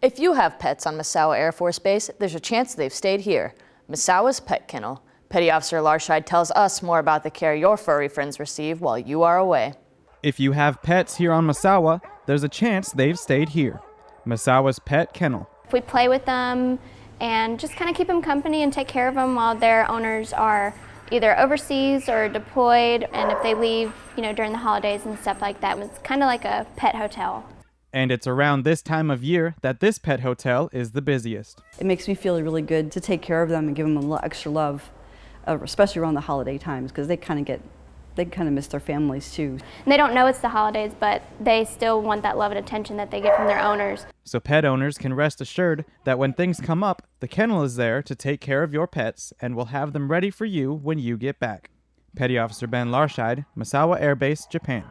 If you have pets on Misawa Air Force Base, there's a chance they've stayed here. Misawa's Pet Kennel. Petty Officer Larscheid tells us more about the care your furry friends receive while you are away. If you have pets here on Misawa, there's a chance they've stayed here. Misawa's Pet Kennel. If We play with them and just kind of keep them company and take care of them while their owners are either overseas or deployed and if they leave, you know, during the holidays and stuff like that. It's kind of like a pet hotel. And it's around this time of year that this pet hotel is the busiest. It makes me feel really good to take care of them and give them a little extra love, uh, especially around the holiday times because they kind of get, they kind of miss their families too. And they don't know it's the holidays, but they still want that love and attention that they get from their owners. So pet owners can rest assured that when things come up, the kennel is there to take care of your pets and will have them ready for you when you get back. Petty Officer Ben Larscheid, Misawa Air Base, Japan.